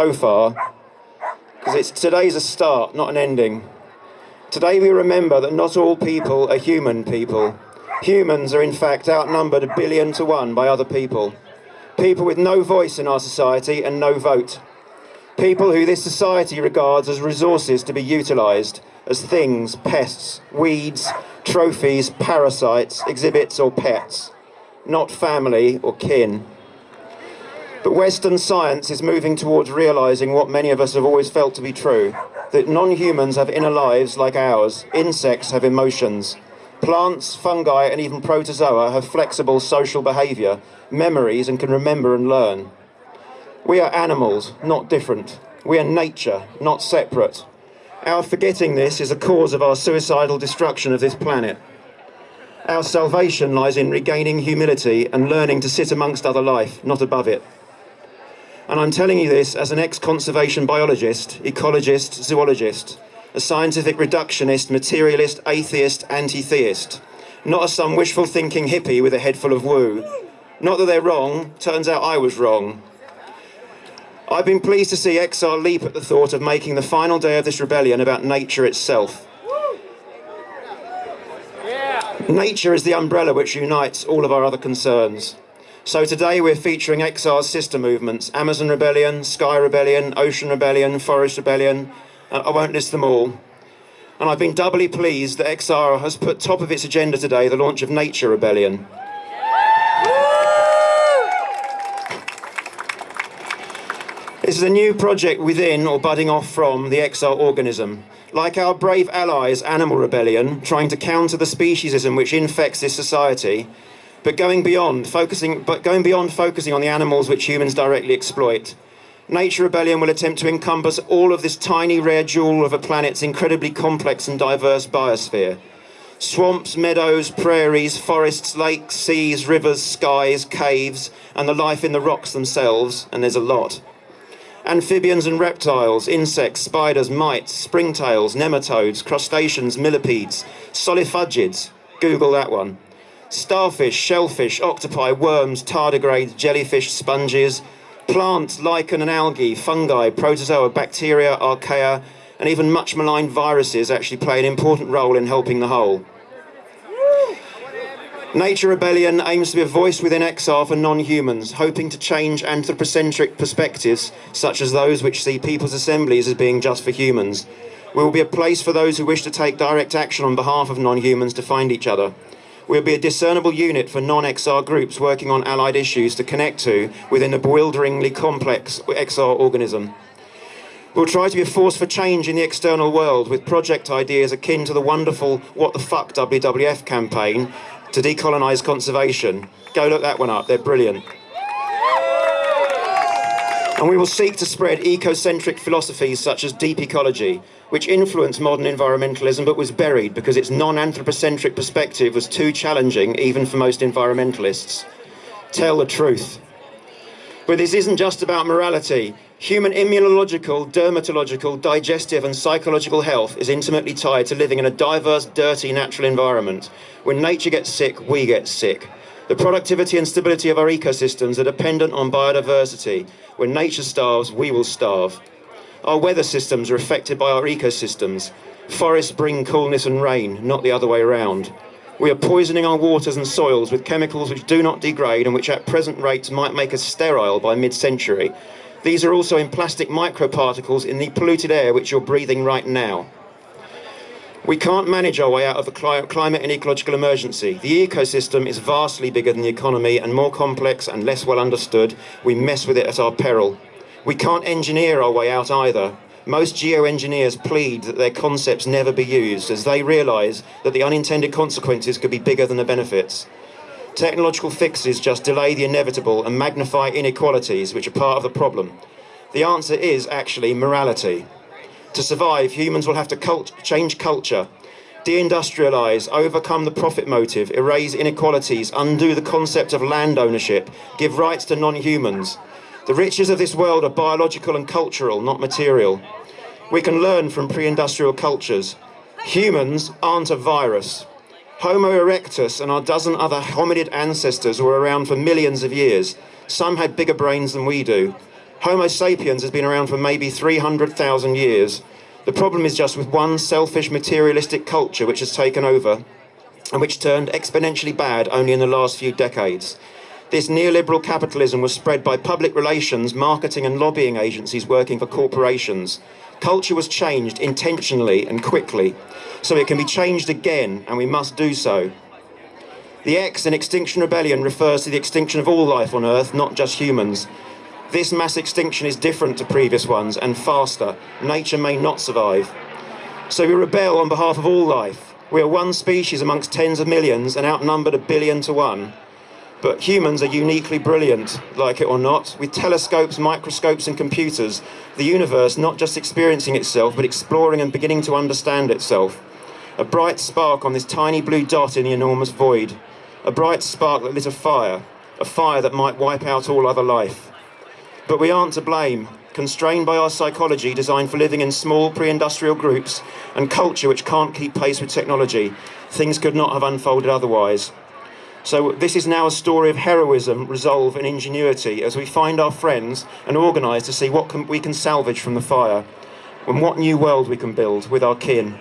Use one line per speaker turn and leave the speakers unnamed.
so far, because it's today's a start, not an ending. Today we remember that not all people are human people. Humans are in fact outnumbered a billion to one by other people. People with no voice in our society and no vote. People who this society regards as resources to be utilised, as things, pests, weeds, trophies, parasites, exhibits or pets, not family or kin. But Western science is moving towards realising what many of us have always felt to be true, that non-humans have inner lives like ours, insects have emotions, plants, fungi and even protozoa have flexible social behaviour, memories and can remember and learn. We are animals, not different. We are nature, not separate. Our forgetting this is a cause of our suicidal destruction of this planet. Our salvation lies in regaining humility and learning to sit amongst other life, not above it. And I'm telling you this as an ex-conservation biologist, ecologist, zoologist, a scientific reductionist, materialist, atheist, anti-theist, not as some wishful thinking hippie with a head full of woo. Not that they're wrong, turns out I was wrong. I've been pleased to see XR leap at the thought of making the final day of this rebellion about nature itself. Nature is the umbrella which unites all of our other concerns. So today we're featuring XR's sister movements, Amazon Rebellion, Sky Rebellion, Ocean Rebellion, Forest Rebellion, uh, I won't list them all. And I've been doubly pleased that XR has put top of its agenda today the launch of Nature Rebellion. This is a new project within or budding off from the XR organism. Like our brave allies, Animal Rebellion, trying to counter the speciesism which infects this society, but going beyond focusing but going beyond focusing on the animals which humans directly exploit. Nature Rebellion will attempt to encompass all of this tiny rare jewel of a planet's incredibly complex and diverse biosphere. Swamps, meadows, prairies, forests, lakes, seas, rivers, skies, caves, and the life in the rocks themselves, and there's a lot. Amphibians and reptiles, insects, spiders, mites, springtails, nematodes, crustaceans, millipedes, solifugids, Google that one, starfish, shellfish, octopi, worms, tardigrades, jellyfish, sponges, plants, lichen and algae, fungi, protozoa, bacteria, archaea, and even much maligned viruses actually play an important role in helping the whole. Nature Rebellion aims to be a voice within XR for non-humans, hoping to change anthropocentric perspectives, such as those which see people's assemblies as being just for humans. We will be a place for those who wish to take direct action on behalf of non-humans to find each other. We'll be a discernible unit for non-XR groups working on allied issues to connect to within a bewilderingly complex XR organism. We'll try to be a force for change in the external world with project ideas akin to the wonderful What the Fuck WWF campaign to decolonise conservation. Go look that one up, they're brilliant. And we will seek to spread ecocentric philosophies such as deep ecology, which influenced modern environmentalism but was buried because its non-anthropocentric perspective was too challenging even for most environmentalists. Tell the truth. But this isn't just about morality. Human immunological, dermatological, digestive and psychological health is intimately tied to living in a diverse, dirty natural environment. When nature gets sick, we get sick. The productivity and stability of our ecosystems are dependent on biodiversity. When nature starves, we will starve. Our weather systems are affected by our ecosystems. Forests bring coolness and rain, not the other way around. We are poisoning our waters and soils with chemicals which do not degrade and which at present rates might make us sterile by mid-century. These are also in plastic microparticles in the polluted air which you're breathing right now. We can't manage our way out of the climate and ecological emergency. The ecosystem is vastly bigger than the economy and more complex and less well understood. We mess with it at our peril. We can't engineer our way out either. Most geoengineers plead that their concepts never be used as they realise that the unintended consequences could be bigger than the benefits. Technological fixes just delay the inevitable and magnify inequalities which are part of the problem. The answer is actually morality. To survive, humans will have to cult change culture, deindustrialise, overcome the profit motive, erase inequalities, undo the concept of land ownership, give rights to non-humans, the riches of this world are biological and cultural, not material. We can learn from pre-industrial cultures. Humans aren't a virus. Homo erectus and our dozen other hominid ancestors were around for millions of years. Some had bigger brains than we do. Homo sapiens has been around for maybe 300,000 years. The problem is just with one selfish materialistic culture which has taken over and which turned exponentially bad only in the last few decades. This neoliberal capitalism was spread by public relations, marketing and lobbying agencies working for corporations. Culture was changed intentionally and quickly, so it can be changed again, and we must do so. The X in Extinction Rebellion refers to the extinction of all life on Earth, not just humans. This mass extinction is different to previous ones and faster. Nature may not survive. So we rebel on behalf of all life. We are one species amongst tens of millions and outnumbered a billion to one. But humans are uniquely brilliant, like it or not, with telescopes, microscopes and computers, the universe not just experiencing itself, but exploring and beginning to understand itself. A bright spark on this tiny blue dot in the enormous void. A bright spark that lit a fire, a fire that might wipe out all other life. But we aren't to blame, constrained by our psychology designed for living in small pre-industrial groups and culture which can't keep pace with technology, things could not have unfolded otherwise. So this is now a story of heroism, resolve and ingenuity as we find our friends and organise to see what can, we can salvage from the fire and what new world we can build with our kin.